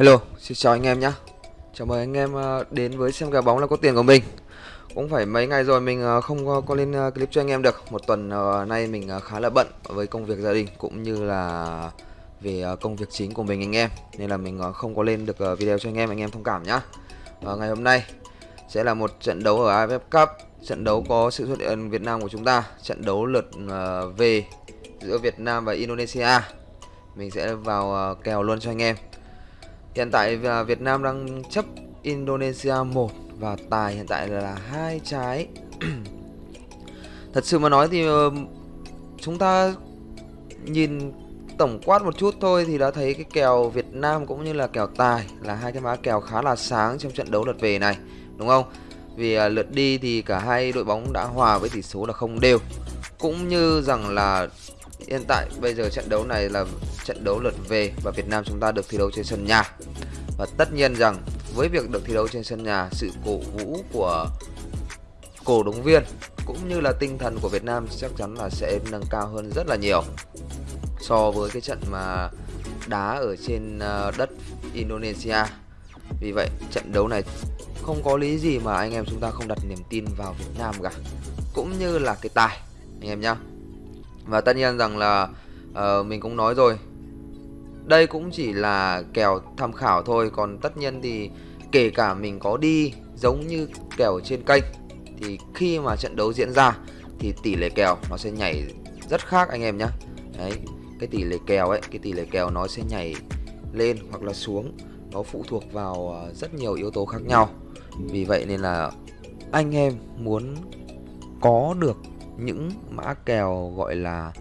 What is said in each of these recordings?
Hello, xin chào anh em nhé Chào mừng anh em ờ, đến với xem kèo bóng là có tiền của mình. Cũng phải mấy ngày rồi mình ờ, không có, có lên ờ, clip cho anh em được. Một tuần nay mình khá là bận với công việc gia đình Cũng như là về công việc chính của mình anh em. Nên là mình không có lên được video cho anh em, anh em thông cảm nhá. À, ngày hôm nay sẽ là một trận đấu ở AFF Cup. Trận đấu có sự xuất hiện Việt Nam của chúng ta. Trận đấu lượt về giữa Việt Nam và Indonesia. Mình sẽ vào kèo luôn cho anh em. Hiện tại à, Việt Nam đang chấp Indonesia 1 và tài hiện tại là hai trái. Thật sự mà nói thì ờ, chúng ta nhìn tổng quát một chút thôi thì đã thấy cái kèo Việt Nam cũng như là kèo tài là hai cái mã kèo khá là sáng trong trận đấu lượt về này, đúng không? Vì à, lượt đi thì cả hai đội bóng đã hòa với tỷ số là không đều. Cũng như rằng là hiện tại bây giờ trận đấu này là trận đấu lượt về và Việt Nam chúng ta được thi đấu trên sân nhà. Và tất nhiên rằng với việc được thi đấu trên sân nhà, sự cổ vũ của cổ động viên cũng như là tinh thần của Việt Nam chắc chắn là sẽ nâng cao hơn rất là nhiều so với cái trận mà đá ở trên ờ, đất Indonesia. Vì vậy trận đấu này không có lý gì mà anh em chúng ta không đặt niềm tin vào Việt Nam cả. Cũng như là cái tài anh em nhá. Và tất nhiên rằng là uh, mình cũng nói rồi đây cũng chỉ là kèo tham khảo thôi Còn tất nhiên thì kể cả mình có đi giống như kèo trên kênh Thì khi mà trận đấu diễn ra Thì tỷ lệ kèo nó sẽ nhảy rất khác anh em nhé Đấy, cái tỷ lệ kèo ấy, cái tỷ lệ kèo nó sẽ nhảy lên hoặc là xuống Nó phụ thuộc vào à, rất nhiều yếu tố khác nhau. Vì vậy nên là anh em muốn có được những mã kèo gọi là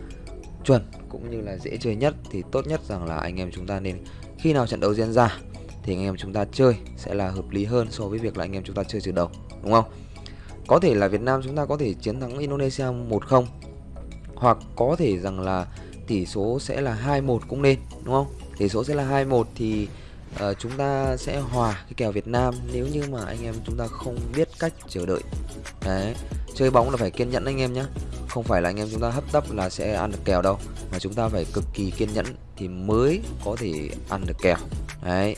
chuẩn cũng như là dễ chơi nhất thì tốt nhất rằng là anh em chúng ta nên khi nào trận đấu diễn ra thì anh em chúng ta chơi sẽ là hợp lý hơn so với việc là anh em chúng ta chơi từ đầu đúng không? Có thể là Việt Nam chúng ta có thể chiến thắng Indonesia 1-0 hoặc có thể rằng là tỷ số sẽ là 2-1 cũng nên đúng không? Tỷ số sẽ là 2-1 thì uh, chúng ta sẽ hòa cái kèo Việt Nam nếu như mà anh em chúng ta không biết cách chờ đợi. Đấy chơi bóng là phải kiên nhẫn anh em nhé không phải là anh em chúng ta hấp tấp là sẽ ăn được kèo đâu, mà chúng ta phải cực kỳ kiên nhẫn thì mới có thể ăn được kèo. Đấy,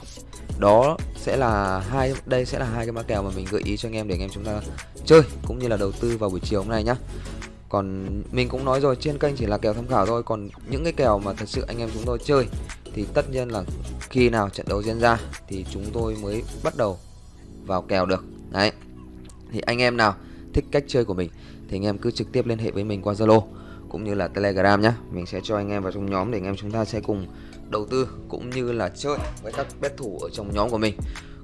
đó sẽ là hai, đây sẽ là hai cái mã kèo mà mình gợi ý cho anh em để anh em chúng ta chơi cũng như là đầu tư vào buổi chiều hôm nay nhá. Còn mình cũng nói rồi, trên kênh chỉ là kèo tham khảo thôi, còn những cái kèo mà thật sự anh em chúng tôi chơi thì tất nhiên là khi nào trận đấu diễn ra thì chúng tôi mới bắt đầu vào kèo được. Đấy, thì anh em nào thích cách chơi của mình thì anh em cứ trực tiếp liên hệ với mình qua Zalo cũng như là Telegram nhé mình sẽ cho anh em vào trong nhóm để anh em chúng ta sẽ cùng đầu tư cũng như là chơi với các bet thủ ở trong nhóm của mình.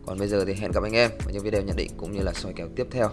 Còn bây giờ thì hẹn gặp anh em ở những video nhận định cũng như là soi kèo tiếp theo.